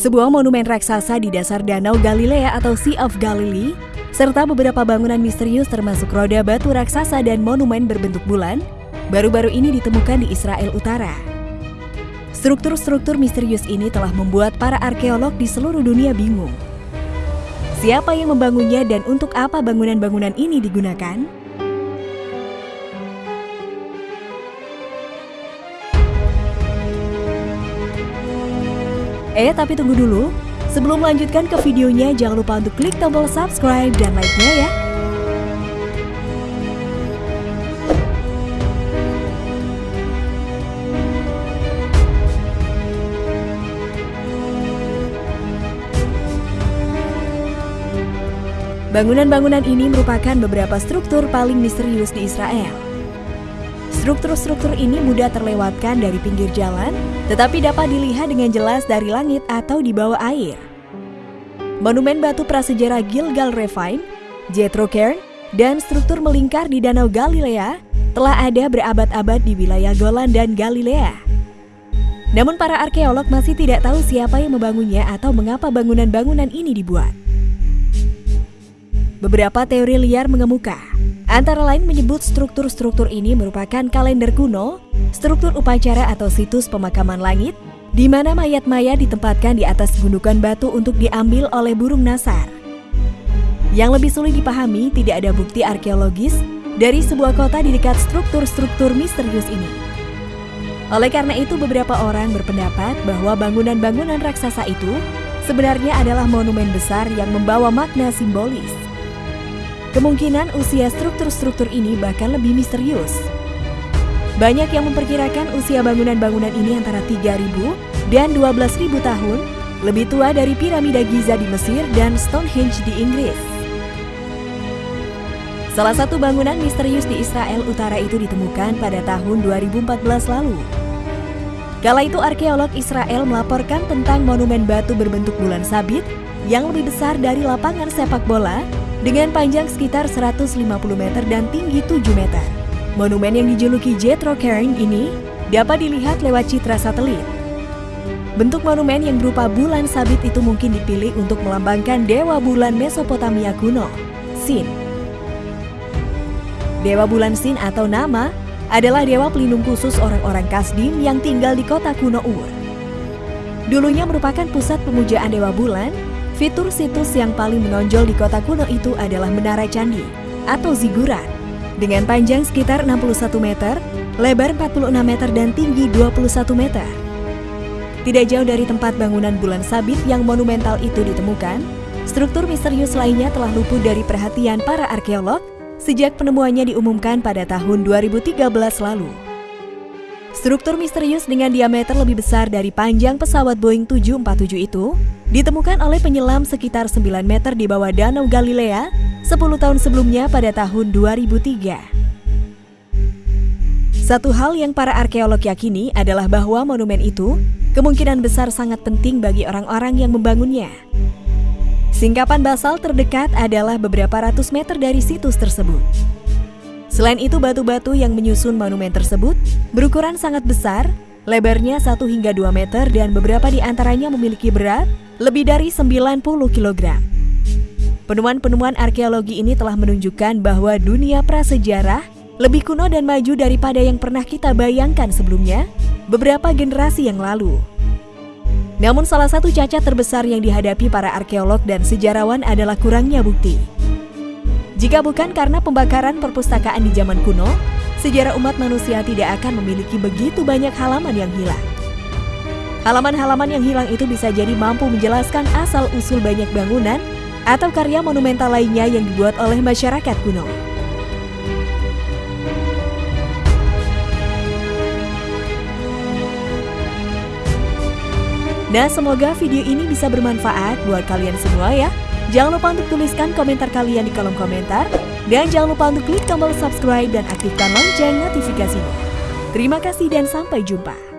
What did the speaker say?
Sebuah monumen raksasa di dasar Danau Galilea atau Sea of Galilee, serta beberapa bangunan misterius termasuk roda batu raksasa dan monumen berbentuk bulan, baru-baru ini ditemukan di Israel Utara. Struktur-struktur misterius ini telah membuat para arkeolog di seluruh dunia bingung. Siapa yang membangunnya dan untuk apa bangunan-bangunan ini digunakan? Eh, tapi tunggu dulu. Sebelum melanjutkan ke videonya, jangan lupa untuk klik tombol subscribe dan like-nya ya. Bangunan-bangunan ini merupakan beberapa struktur paling misterius di Israel. Struktur-struktur ini mudah terlewatkan dari pinggir jalan, tetapi dapat dilihat dengan jelas dari langit atau di bawah air. Monumen batu prasejarah Gilgal Refine, Jethro Cairn, dan struktur melingkar di Danau Galilea telah ada berabad-abad di wilayah Golan dan Galilea. Namun para arkeolog masih tidak tahu siapa yang membangunnya atau mengapa bangunan-bangunan ini dibuat. Beberapa teori liar mengemuka, antara lain menyebut struktur-struktur ini merupakan kalender kuno, struktur upacara atau situs pemakaman langit, di mana mayat-mayat ditempatkan di atas gundukan batu untuk diambil oleh burung nasar. Yang lebih sulit dipahami, tidak ada bukti arkeologis dari sebuah kota di dekat struktur-struktur misterius ini. Oleh karena itu, beberapa orang berpendapat bahwa bangunan-bangunan raksasa itu sebenarnya adalah monumen besar yang membawa makna simbolis. Kemungkinan usia struktur-struktur ini bahkan lebih misterius. Banyak yang memperkirakan usia bangunan-bangunan ini antara 3.000 dan 12.000 tahun, lebih tua dari piramida Giza di Mesir dan Stonehenge di Inggris. Salah satu bangunan misterius di Israel Utara itu ditemukan pada tahun 2014 lalu. Kala itu arkeolog Israel melaporkan tentang monumen batu berbentuk bulan sabit yang lebih besar dari lapangan sepak bola dengan panjang sekitar 150 meter dan tinggi 7 meter. Monumen yang dijuluki Jethro Cairn ini dapat dilihat lewat citra satelit. Bentuk monumen yang berupa bulan sabit itu mungkin dipilih untuk melambangkan dewa bulan Mesopotamia kuno, Sin. Dewa bulan Sin atau nama adalah dewa pelindung khusus orang-orang Kasdim yang tinggal di kota kuno Ur. Dulunya merupakan pusat pemujaan dewa bulan Fitur situs yang paling menonjol di kota kuno itu adalah Menara Candi atau Zigurat dengan panjang sekitar 61 meter, lebar 46 meter dan tinggi 21 meter. Tidak jauh dari tempat bangunan bulan sabit yang monumental itu ditemukan, struktur misterius lainnya telah luput dari perhatian para arkeolog sejak penemuannya diumumkan pada tahun 2013 lalu. Struktur misterius dengan diameter lebih besar dari panjang pesawat Boeing 747 itu ditemukan oleh penyelam sekitar 9 meter di bawah Danau Galilea 10 tahun sebelumnya pada tahun 2003. Satu hal yang para arkeolog yakini adalah bahwa monumen itu kemungkinan besar sangat penting bagi orang-orang yang membangunnya. Singkapan basal terdekat adalah beberapa ratus meter dari situs tersebut. Selain itu, batu-batu yang menyusun monumen tersebut berukuran sangat besar, lebarnya 1 hingga 2 meter dan beberapa di antaranya memiliki berat lebih dari 90 kg. Penemuan-penemuan arkeologi ini telah menunjukkan bahwa dunia prasejarah lebih kuno dan maju daripada yang pernah kita bayangkan sebelumnya beberapa generasi yang lalu. Namun salah satu cacat terbesar yang dihadapi para arkeolog dan sejarawan adalah kurangnya bukti. Jika bukan karena pembakaran perpustakaan di zaman kuno, sejarah umat manusia tidak akan memiliki begitu banyak halaman yang hilang. Halaman-halaman yang hilang itu bisa jadi mampu menjelaskan asal-usul banyak bangunan atau karya monumental lainnya yang dibuat oleh masyarakat kuno. Nah, semoga video ini bisa bermanfaat buat kalian semua ya. Jangan lupa untuk tuliskan komentar kalian di kolom komentar. Dan jangan lupa untuk klik tombol subscribe dan aktifkan lonceng notifikasinya. Terima kasih dan sampai jumpa.